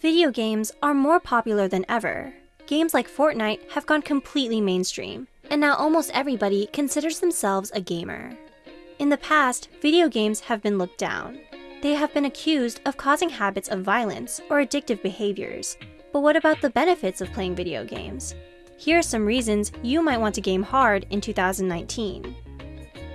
Video games are more popular than ever. Games like Fortnite have gone completely mainstream, and now almost everybody considers themselves a gamer. In the past, video games have been looked down. They have been accused of causing habits of violence or addictive behaviors. But what about the benefits of playing video games? Here are some reasons you might want to game hard in 2019.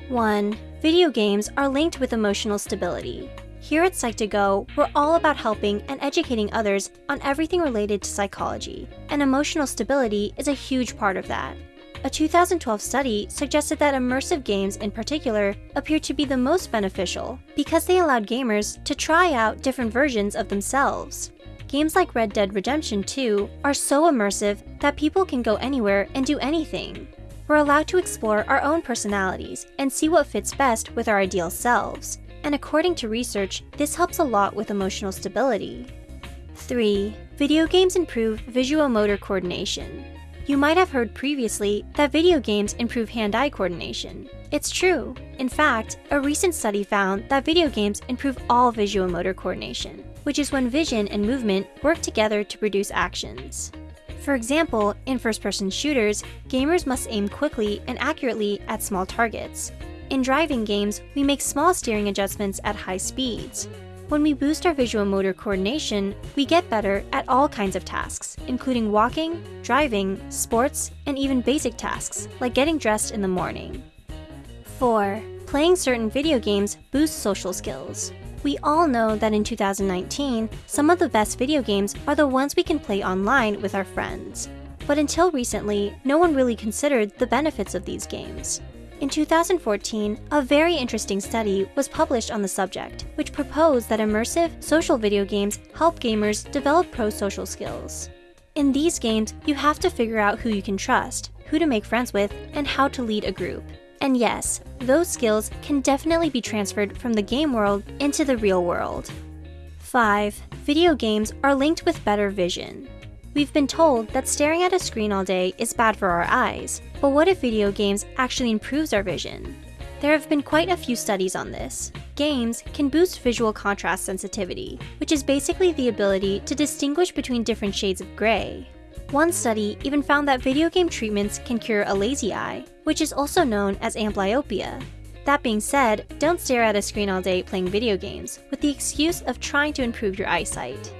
1. Video games are linked with emotional stability. Here at Psych2Go, we're all about helping and educating others on everything related to psychology, and emotional stability is a huge part of that. A 2012 study suggested that immersive games in particular appeared to be the most beneficial because they allowed gamers to try out different versions of themselves. Games like Red Dead Redemption 2 are so immersive that people can go anywhere and do anything. We're allowed to explore our own personalities and see what fits best with our ideal selves, and according to research, this helps a lot with emotional stability. 3. Video games improve visual motor coordination. You might have heard previously that video games improve hand-eye coordination. It's true. In fact, a recent study found that video games improve all visual motor coordination, which is when vision and movement work together to produce actions. For example, in first-person shooters, gamers must aim quickly and accurately at small targets, in driving games, we make small steering adjustments at high speeds. When we boost our visual motor coordination, we get better at all kinds of tasks, including walking, driving, sports, and even basic tasks, like getting dressed in the morning. 4. Playing certain video games boosts social skills. We all know that in 2019, some of the best video games are the ones we can play online with our friends. But until recently, no one really considered the benefits of these games. In 2014, a very interesting study was published on the subject, which proposed that immersive social video games help gamers develop pro-social skills. In these games, you have to figure out who you can trust, who to make friends with, and how to lead a group. And yes, those skills can definitely be transferred from the game world into the real world. 5. Video games are linked with better vision. We've been told that staring at a screen all day is bad for our eyes, but what if video games actually improves our vision? There have been quite a few studies on this. Games can boost visual contrast sensitivity, which is basically the ability to distinguish between different shades of gray. One study even found that video game treatments can cure a lazy eye, which is also known as amblyopia. That being said, don't stare at a screen all day playing video games with the excuse of trying to improve your eyesight.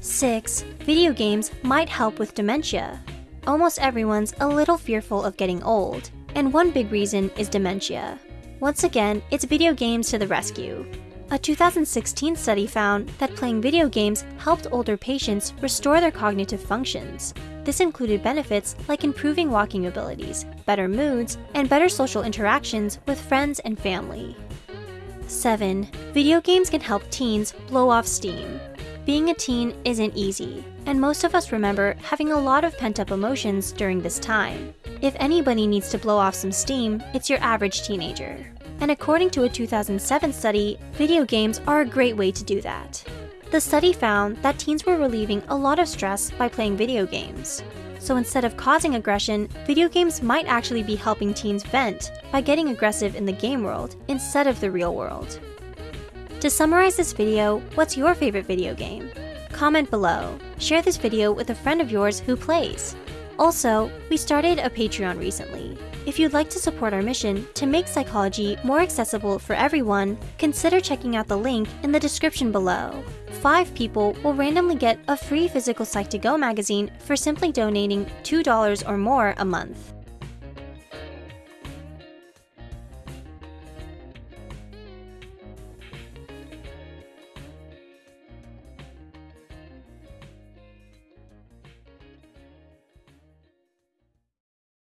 6. Video games might help with dementia. Almost everyone's a little fearful of getting old, and one big reason is dementia. Once again, it's video games to the rescue. A 2016 study found that playing video games helped older patients restore their cognitive functions. This included benefits like improving walking abilities, better moods, and better social interactions with friends and family. 7. Video games can help teens blow off steam. Being a teen isn't easy, and most of us remember having a lot of pent-up emotions during this time. If anybody needs to blow off some steam, it's your average teenager. And according to a 2007 study, video games are a great way to do that. The study found that teens were relieving a lot of stress by playing video games. So instead of causing aggression, video games might actually be helping teens vent by getting aggressive in the game world instead of the real world. To summarize this video, what's your favorite video game? Comment below. Share this video with a friend of yours who plays. Also, we started a Patreon recently. If you'd like to support our mission to make psychology more accessible for everyone, consider checking out the link in the description below. Five people will randomly get a free physical Psych2Go magazine for simply donating $2 or more a month.